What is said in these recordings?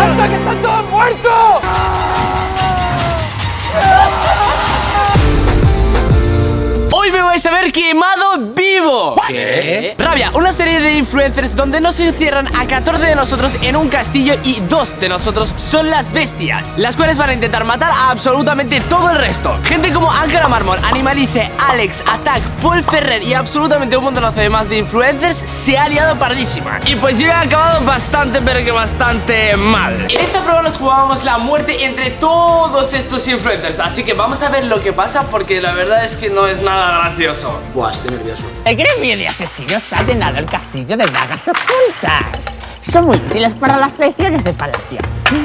¡Hasta que están todos muertos! Hoy me vais a ver quemado vivo ¿Qué? Rabia, una serie de influencers donde nos encierran a 14 de nosotros en un castillo y dos de nosotros son las bestias Las cuales van a intentar matar a absolutamente todo el resto. Gente como Ángela Marmol, Animalice, Alex, Attack, Paul Ferrer y absolutamente un montonazo de más de influencers se ha liado pardísima. Y pues yo he acabado bastante pero que bastante mal. En esta prueba nos jugábamos la muerte entre todos estos influencers Así que vamos a ver lo que pasa porque la verdad es que no es nada gracioso. Buah, estoy nervioso. El gremio de asesinos ha llenado el castillo de dagas ocultas. Son muy útiles para las traiciones de palacio.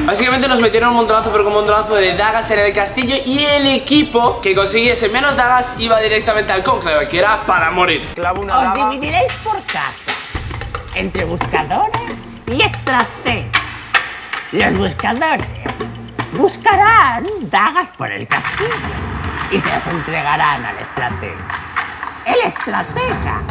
Básicamente nos metieron un montonazo, pero con un montonazo de dagas en el castillo Y el equipo que consiguiese menos dagas iba directamente al cónclave, que era para morir Clavo una Os daga. dividiréis por casas, entre buscadores y estrategas. Los buscadores buscarán dagas por el castillo y se las entregarán al estratega. El estratega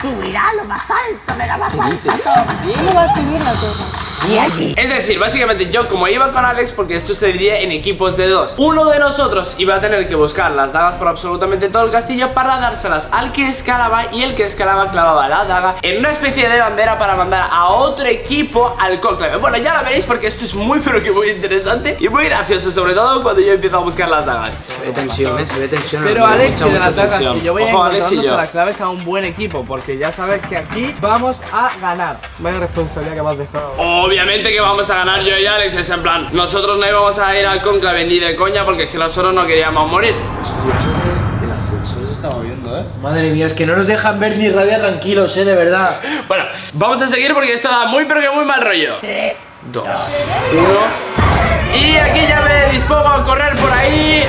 subirá a lo más alto de la más alta torre. ¿Cómo va a subir la torre? Y allí. Es decir, básicamente yo como iba con Alex, porque esto se dividía en equipos de dos. Uno de nosotros iba a tener que buscar las dagas por absolutamente todo el castillo Para dárselas al que escalaba y el que escalaba clavaba la daga En una especie de bandera para mandar a otro equipo al cónclave. Bueno, ya la veréis porque esto es muy pero que muy interesante Y muy gracioso, sobre todo cuando yo empiezo a buscar las dagas. Se ve tensión, eh, se ve tensión. Pero Mucha, Alex, que de mucha las dagas tensión. que yo voy a ir Ojo, y encontrándose las claves a un buen equipo Porque ya sabes que aquí vamos a ganar. Vaya responsabilidad que me has dejado Obviamente que vamos a ganar yo y Alex, es en plan Nosotros no íbamos a ir al cónclave ni de coña porque es que nosotros no queríamos morir eh. Madre mía, es que no nos dejan ver ni rabia tranquilos, eh, de verdad. Bueno, vamos a seguir porque esto da muy pero que muy mal rollo tres, Dos, uno Y aquí ya me dispongo a correr por ahí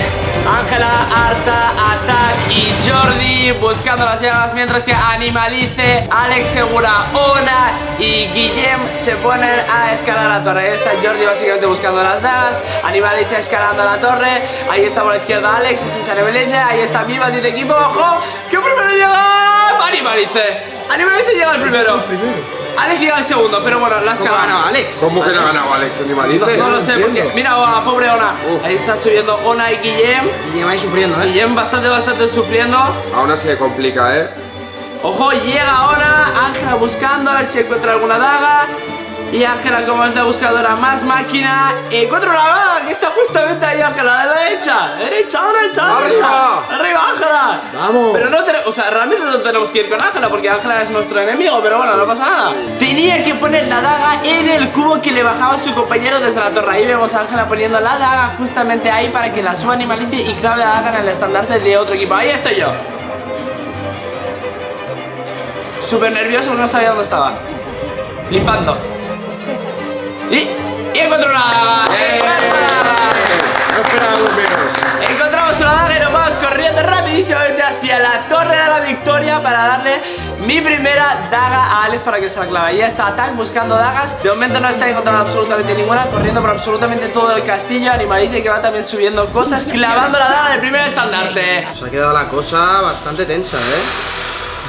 Ángela, Arta, Attack y Jordi buscando las llagas Mientras que Animalice, Alex Segura, Ona y Guillem se ponen a escalar la torre. Ahí está Jordi básicamente buscando las dagas Animalice escalando la torre. Ahí está por la izquierda Alex, ese es Animalice. Ahí está mi de equipo, ojo Que primero llega Animalice. Animalice llega el primero Alex llega el segundo, pero bueno, la escalada ganado Alex? ¿Cómo que no ha ganado Alex Animalice? no lo sé, porque mira a pobre Ona. Uf. Ahí está subiendo Ona y Guillem. Y lleváis sufriendo, eh. Guillem bastante, bastante sufriendo. Aún así se complica, ¿eh? Ojo, llega Ona. Ángela buscando a ver si encuentra alguna daga. Y Ángela, como es la buscadora más máquina, encuentra una daga que está justamente ahí, Ángela, a la derecha. Derecha, derecha, derecha. ¡Arriba! Arriba, Ángela. Vamos. Pero no tenemos, o sea, realmente no tenemos que ir con Ángela porque Ángela es nuestro enemigo, pero bueno, no pasa nada. Tenía que poner la daga en el cubo que le bajaba su compañero desde la torre. Ahí vemos a Ángela poniendo la daga justamente ahí para que la suba animalice y clave la daga en el estandarte de otro equipo. Ahí estoy yo. Súper nervioso, no sabía dónde estaba. Flipando. Y, y encuentro una daga. No esperábamos menos. Encontramos una daga y nos vamos corriendo rapidísimamente hacia la Torre de la Victoria para darle mi primera daga a Alex para que se la clave. Ya está Attack buscando dagas. De momento no está encontrando absolutamente ninguna, corriendo por absolutamente todo el castillo. Animalice que va también subiendo cosas, clavando la daga en el primer estandarte. Se ha quedado la cosa bastante tensa, eh.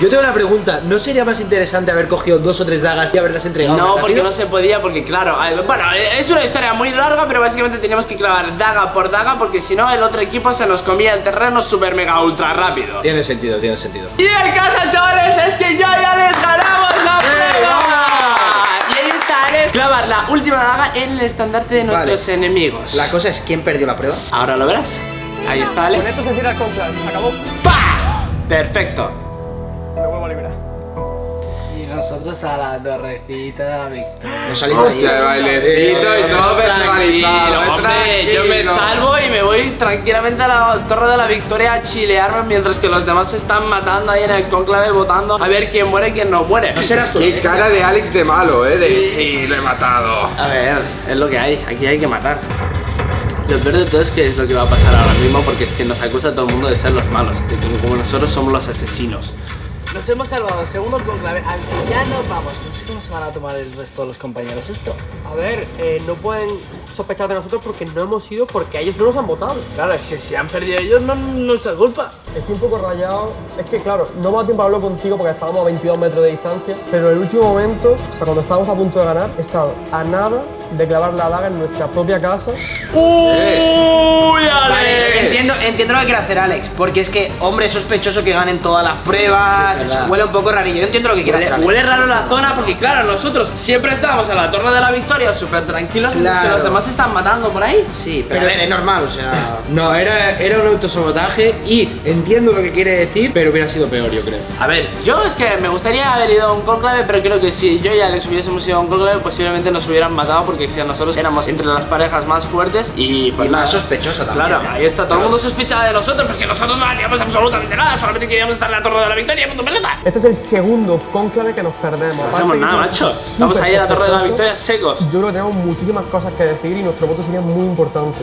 Yo tengo una pregunta, ¿no sería más interesante haber cogido dos o tres dagas y haberlas entregado No, porque rápido? no se podía, porque claro, bueno, es una historia muy larga, pero básicamente teníamos que clavar daga por daga, porque si no el otro equipo se nos comía el terreno super mega ultra rápido. Tiene sentido, tiene sentido. Y el caso, chavales, es que ya ya les ganamos la prueba. Y ahí está Alex clavar la última daga en el estandarte de nuestros Vale. enemigos. La cosa es quién perdió la prueba. Ahora lo verás. Ahí está Alex. Con esto se cierra el se acabó ¡Pah! Perfecto. A Y nosotros a la torrecita de la victoria. No saliste Hostia, de bailecito y todo personalizado. eh, hombre, yo me salvo y me voy tranquilamente a la Torre de la Victoria a chilearme mientras que los demás se están matando ahí en el conclave votando a ver quién muere y quién no muere. No serás tú. Qué cara de Alex de malo, ¿eh? De Sí. sí, lo he matado. A ver, es lo que hay, aquí hay que matar. Lo peor de todo es que es lo que va a pasar ahora mismo porque es que nos acusa todo el mundo de ser los malos, de que como nosotros somos los asesinos. Nos hemos salvado, segundo conclave, al ya nos vamos. No sé cómo se van a tomar el resto de los compañeros esto. A ver, eh, no pueden sospechar de nosotros porque no hemos ido porque ellos no nos han votado Claro, es que si han perdido ellos no es nuestra culpa. Estoy un poco rayado. Es que, claro, no me ha dado tiempo a hablarlo contigo porque estábamos a 22 metros de distancia. Pero en el último momento, o sea, cuando estábamos a punto de ganar, he estado a nada de clavar la daga en nuestra propia casa. ¡Uy, Vale, Alex! entiendo, entiendo lo que quiere hacer Alex, porque es que, hombre, es sospechoso que ganen todas las pruebas, huele un poco rarillo. Yo entiendo lo que quiere hacer Huele, Alex. huele raro la zona porque, claro, nosotros siempre estábamos en la Torre de la Victoria súper tranquilos mientras que Claro. los demás se están matando por ahí. Sí, pero, es normal, o sea. No, era, era un autosabotaje y entiendo lo que quiere decir, pero hubiera sido peor, yo creo. A ver, yo es que me gustaría haber ido a un conclave, pero creo que si yo y Alex hubiésemos ido a un conclave, posiblemente nos hubieran matado porque nosotros éramos entre las parejas más fuertes y pues Y más sospechosa también, Claro, ¿eh? ahí está, todo el mundo sospechaba de nosotros porque nosotros no hacíamos absolutamente nada, solamente queríamos estar en la Torre de la Victoria, punto pelota. Este es el segundo cónclave que nos perdemos. No hacemos nada, macho. Vamos a ir a la Torre de la Victoria secos. Yo creo que tenemos muchísimas cosas que decir y nuestro voto sería muy importante.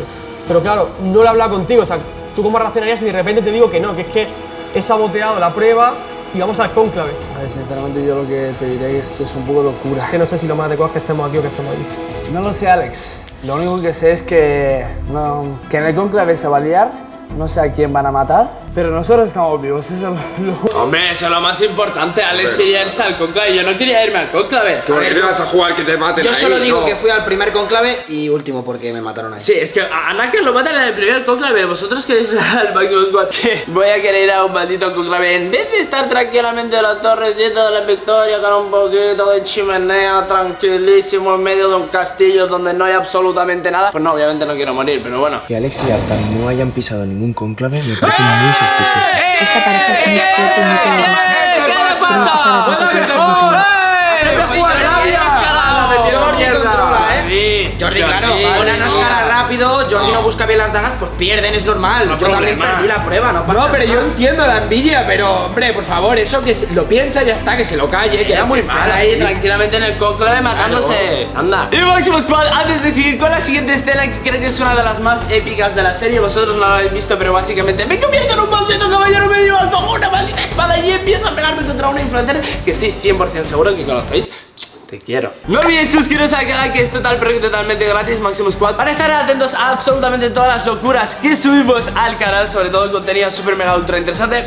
Pero claro, no lo he hablado contigo. O sea, ¿tú cómo reaccionarías si de repente te digo que no? Que es que he saboteado la prueba y vamos al cónclave. A ver, sinceramente yo lo que te diré es que esto es un poco locura. Que no sé si lo más adecuado es que estemos aquí o que estemos allí. No lo sé, Alex. Lo único que sé es que, no, que en el conclave se va a liar, no sé a quién van a matar, pero nosotros estamos vivos, eso es lo... lo- Hombre, eso es lo más importante, Alex quería irse al conclave, yo no quería irme al conclave. ¿Por qué no vas a jugar que te maten Yo ahí? solo digo No. que fui al primer conclave y último porque me mataron ahí. Sí, es que a Naka lo matan en el primer conclave. Vosotros queréis ir al máximo squad. Que voy a querer ir a un maldito conclave. En vez de estar tranquilamente en la torrecita de la victoria con un poquito de chimenea, tranquilísimo en medio de un castillo donde no hay absolutamente nada. Pues no, obviamente no quiero morir, pero bueno. Que Alex y Arta no hayan pisado ningún cónclave me parece muy sospechoso. Esta pareja es muy fuerte y muy peligrosa. ¿Qué le Tenemos que estar atentos a todos sus ¡Oh, detalles. eh! Jordi controla, ¿eh? Jordi, claro, no busca bien las dagas, pues pierden, es normal. No Yo también problema. perdí la prueba, no pasa No, pero yo entiendo la envidia, pero hombre, por favor, eso que se- lo piensa ya está, que se lo calle, que era muy mal ahí tranquilamente en el conclave matándose. Anda. Y Máximo Squad, antes de seguir con la siguiente escena que creo que es una de las más épicas de la serie, vosotros no la habéis visto, pero básicamente me convierto en un maldito caballero medieval con una maldita espada y empiezo a pegarme contra una influencer que estoy 100% seguro que conocéis. Te quiero. No olvidéis suscribiros al canal que es total pero totalmente gratis, Máximo Squad, para estar atentos a absolutamente todas las locuras que subimos al canal, sobre todo el contenido super mega ultra interesante.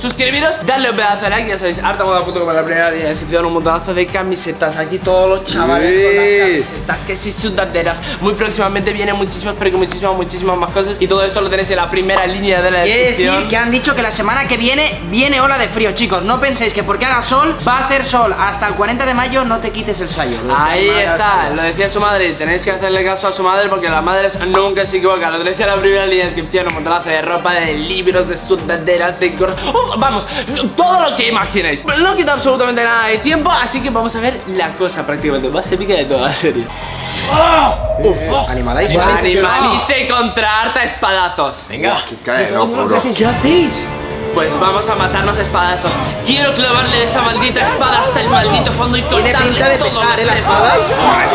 Suscribiros, darle un pedazo de like, ya sabéis, harta moda foto como la primera línea de descripción, un montonazo de camisetas, aquí todos los chavales con las Sí. camisetas, que si sudaderas, muy próximamente vienen muchísimas, pero que muchísimas, muchísimas más cosas y todo esto lo tenéis en la primera línea de la Quiere descripción. decir que han dicho que la semana que viene viene ola de frío, chicos. No penséis que porque haga sol va a hacer sol. Hasta el 40 de mayo no te quites el sayo. Ahí está, lo decía su madre, y tenéis que hacerle caso a su madre porque las madres nunca se equivocan. Lo tenéis en la primera línea de descripción, un montonazo de ropa, de libros, de sudaderas, de. Oh, vamos, todo lo que imaginéis. Pero no quita absolutamente nada de tiempo, así que vamos a ver la cosa prácticamente más épica de toda la serie. Animalize. Animalice contra harta espadazos. Venga. Cae, no. ¿Qué hacéis? Pues vamos a matarnos a espadazos. Quiero clavarle esa maldita espada hasta el maldito fondo y Tiene cortarle pinta de todos pesar, los ¿eh? La espada.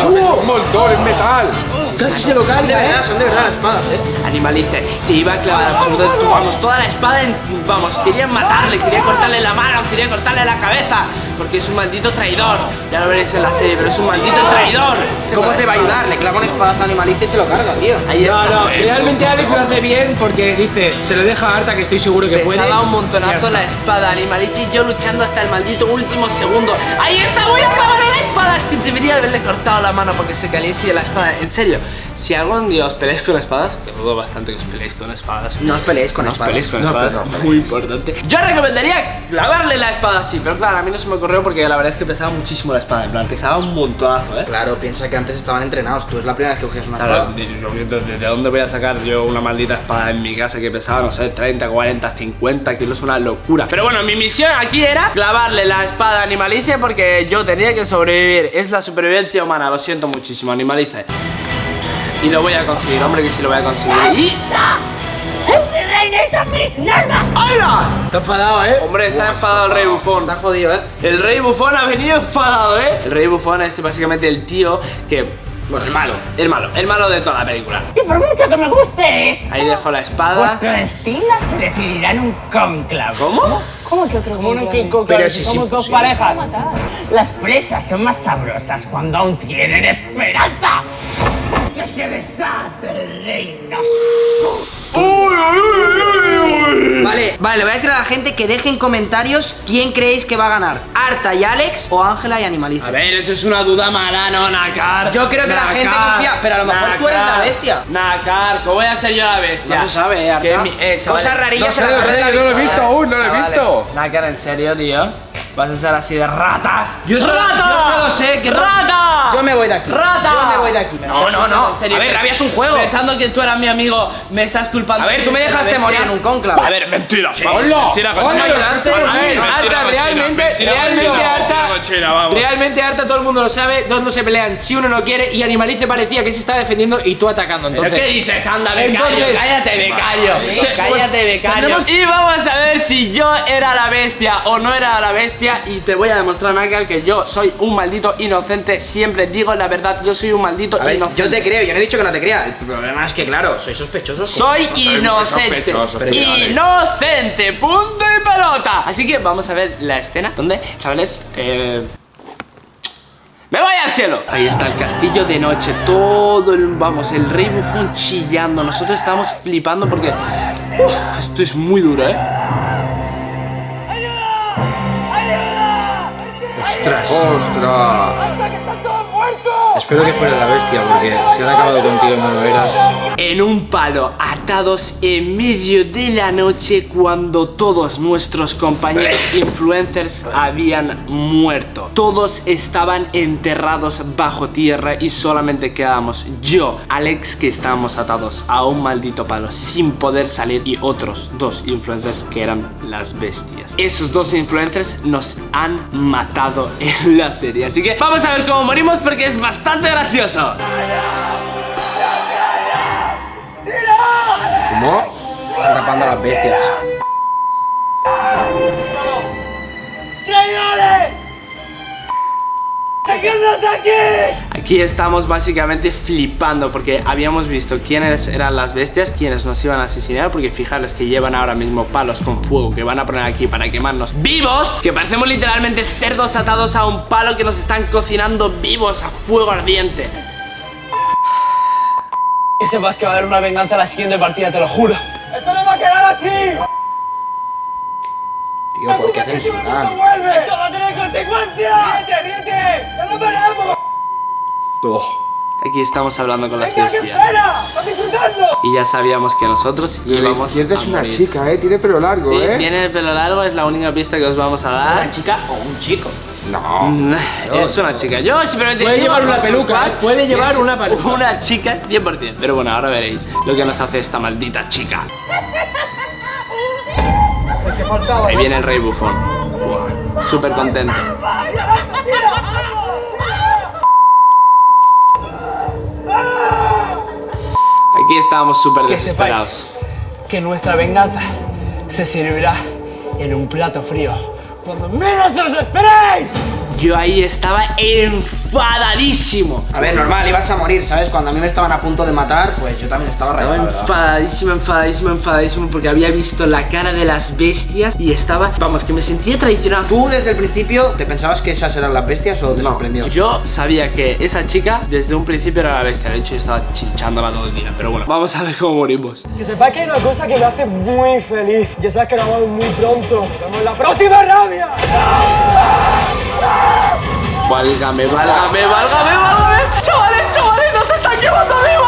Un montón, es metal. Casi se lo Son de verdad, ¿eh? son de verdad las espadas, eh. Animalice, te iba a clavar absolutamente, vamos, toda la espada en, vamos, quería matarle, quería cortarle la mano, quería cortarle la cabeza, porque es un maldito traidor. Ya lo veréis en la serie, pero es un maldito traidor. ¿Cómo te va a ayudar? Le clava un espadazo a animalista y se lo carga, tío. Ahí No, está. no, realmente Alex lo hace bien porque dice, se lo deja a Arta que estoy seguro que puede. Pesaba un montonazo la espada, animalito y yo luchando hasta el maldito último segundo. ¡Ahí está! ¡Voy a clavar la espada! Es que debería haberle cortado la mano porque se caliese la espada. En serio, si algún día os peleáis con espadas, que dudo bastante que os peleéis con espadas. No os peleéis con No espadas. peleéis con No, espadas, pero no muy importante. Yo recomendaría clavarle la espada así, pero claro, a mí no se me ocurrió porque la verdad es que pesaba muchísimo la espada, en plan, pesaba un montonazo, ¿eh? Claro, piensa que antes estaban entrenados. Tú es la primera vez que coges una Claro, espada. de, de- de dónde voy a sacar yo una maldita espada en mi casa que pesaba, no sé, 30, 40, 50 kilos? Una locura. Pero bueno, mi misión aquí era clavarle la espada a Animalice porque yo tenía que sobrevivir. Es la supervivencia humana, lo siento muchísimo, Animalice. Y lo voy a conseguir, hombre, que sí lo voy a conseguir. ¡Y! ¡Es mi reina y son mis normas! ¡Hala! Está enfadado, ¿eh? Hombre, está enfadado el rey bufón. Está jodido, eh. El rey bufón ha venido enfadado, ¿eh? El rey bufón es básicamente el tío que... Bueno, el malo. El malo. El malo de toda la película. Y por mucho que me gustes, Ahí dejo la espada. vuestro destino se decidirá en un conclave. ¿Cómo? ¿Cómo que otro Uno que conclave? conclave, Pero si si somos es dos imposible. parejas. Las presas son más sabrosas cuando aún tienen esperanza. Que se desate el reino. Vale, vale, le voy a decir a la gente que dejen comentarios quién creéis que va a ganar. Arta y Alex o Ángela y Animaliza. A ver, eso es una duda mala, no, Nakar. Yo creo que la gente confía, pero a lo mejor tú eres la bestia. Nakar, ¿cómo voy a ser yo la bestia? No se sabe, eh, Arta. Eh, chavales, Cosas rarillas No en sé, la no sé, carrera no lo he visto aún, no lo he visto. Nakar, en serio, tío. Vas a ser así de rata. Yo solo, ¡Rata! yo solo sé que ¡Rata! Yo me voy de aquí. ¡Rata! Yo me voy de aquí. No, no, no. En serio, a ver, Rabia es un juego. Pensando que tú eras mi amigo, me estás culpando. A ver, tú me dejaste morir en un conclave. A ver, mentira. vamos, ¡Hola! Mentira, ¡Hola, cochina. me ayudaste! A ver, A ver, mentira, Arta, cochina, realmente, mentira, realmente cochina, Arta, cochina, vamos. realmente Arta todo el mundo lo sabe, dos no se pelean si uno no quiere y Animalice parecía que se está defendiendo y tú atacando. ¿Pero Entonces, qué dices? Anda, becario, Entonces- cállate, becario. Cállate, becario. tenemos- Y vamos a ver si yo era la bestia o no era la bestia. Y te voy a demostrar, Michael, que yo soy un maldito inocente. Siempre digo la verdad, yo soy un maldito ver, inocente. yo te creo, yo no he dicho que no te crea. El problema es que, claro, soy sospechoso. Soy inocente. Inocente. Punto y pelota. Así que vamos a ver la escena donde, chavales, eh... ¡Me voy al cielo! Ahí está el castillo de noche, todo el, vamos, el rey bufón chillando. Nosotros estamos flipando porque esto es muy duro, ¿eh? Ostras, ¡Ostras! espero que fuera la bestia porque si han acabado contigo no lo eras. En un palo, atados en medio de la noche cuando todos nuestros compañeros influencers habían muerto. Todos estaban enterrados bajo tierra y solamente quedábamos yo, Alex, que estábamos atados a un maldito palo sin poder salir y otros dos influencers que eran las bestias. Esos dos influencers nos han matado en la serie. Así que vamos a ver cómo morimos porque es bastante gracioso. ¿Cómo? Están tapando a las bestias. Aquí estamos básicamente flipando porque habíamos visto quiénes eran las bestias, quiénes nos iban a asesinar, porque fijaros que llevan ahora mismo palos con fuego que van a poner aquí para quemarnos vivos, que parecemos literalmente cerdos atados a un palo que nos están cocinando vivos a fuego ardiente. Que sepas que va a haber una venganza en la siguiente partida, te lo juro. ¡Esto no va a quedar así! Tío, ¿por qué censuran? ¡Esto va a tener consecuencias! ¡Ríete, ríete! ¡Ya lo paramos! Aquí estamos hablando con las ¡Venga, que bestias. espera! ¡Estás disfrutando! Y ya sabíamos que nosotros íbamos Y a es una morir. chica, ¿eh? Tiene pelo largo, Sí, ¿eh? tiene el pelo largo, es la única pista que os vamos a dar. ¿Una chica o un chico? No. Mm, Es una chica. Yo simplemente Puede llevar una peluca, Squad ¿eh? Puede llevar una peluca. Una chica 100%. Pero bueno, ahora veréis lo que nos hace esta maldita chica. Ahí viene el rey bufón. Buah, Súper contento. Aquí estábamos súper desesperados. que nuestra venganza se servirá en un plato frío. Cuando menos os esperéis. Yo ahí estaba enfadadísimo. A ver, normal, ibas a morir, ¿sabes? Cuando a mí me estaban a punto de matar, pues yo también estaba Estaba rayado, enfadadísimo, enfadadísimo, enfadadísimo porque había visto la cara de las bestias y estaba, vamos, que me sentía traicionado. ¿Tú desde el principio te pensabas que esas eran las bestias o te No, sorprendió? Yo sabía que esa chica desde un principio era la bestia. De hecho, yo estaba chinchándola todo el día. Pero bueno, vamos a ver cómo morimos. Que sepáis que hay una cosa que me hace muy feliz. Ya sabes que nos vemos muy pronto. Nos vemos en la próxima rabia. Válgame, válgame, válgame, válgame. Chavales, chavales, nos están llevando vivos.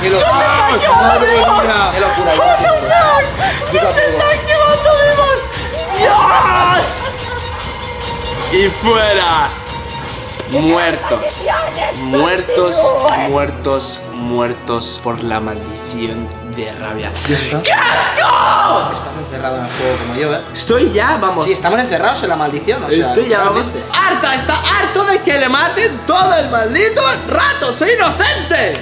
¡Qué locura! ¡Nos están llevando vivos! ¡Qué locura! ¡What the fuck! ¡Nos están llevando vivos! ¡Dios! Y fuera. Muertos. Muertos, muertos, muertos por la maldición de rabia. ¡Qué asco! Estás encerrado en el juego como yo, ¿eh? Estoy ya, vamos. Sí, estamos encerrados en la maldición, o sea, Estoy ya, vamos. Harta, está harto de que le maten todo el maldito rato. ¡Soy inocente!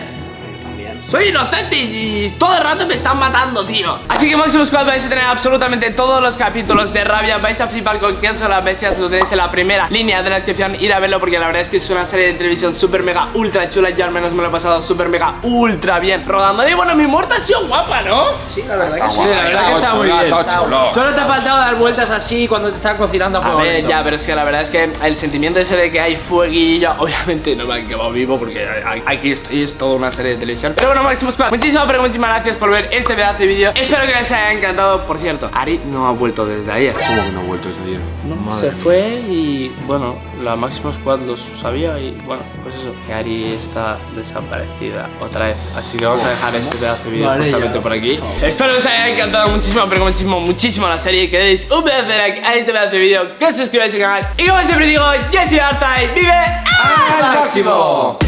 Soy inocente y todo el rato me están matando, tío. Así que Máximo Squad vais a tener absolutamente todos los capítulos de Rabia. Vais a flipar con quién son las bestias. Lo tenéis en la primera línea de la descripción. Ir a verlo porque la verdad es que es una serie de televisión súper mega ultra chula. Yo al menos me lo he pasado súper mega ultra bien rodando. Y bueno, mi muerte ha sido guapa, ¿no? Sí, la verdad que sí. Sí, la verdad que está muy bien. Está chulo. Solo te ha faltado dar vueltas así cuando te están cocinando a A fuego ver, lento. ya, pero es que la verdad es que el sentimiento ese de que hay fueguillo, obviamente no me han quedado vivo porque a- aquí estoy, es toda una serie de televisión. Pero bueno, Máximo Squad, muchísimas, pero muchísimas gracias por ver este pedazo de vídeo. Espero que les haya encantado. Por cierto, Ari no ha vuelto desde ayer. ¿Cómo que no ha vuelto ese día? Se fue y bueno, la Máximo Squad lo sabía y bueno, pues eso, que Ari está desaparecida otra vez. Así que vamos a dejar este pedazo de vídeo Vale, justamente ya. por aquí. Espero que os haya encantado muchísimo, pero muchísimo, muchísimo la serie. Que deis un pedazo de like a este pedazo de vídeo, que os suscribáis al canal. Y como siempre digo, yo soy Arta y vive al máximo.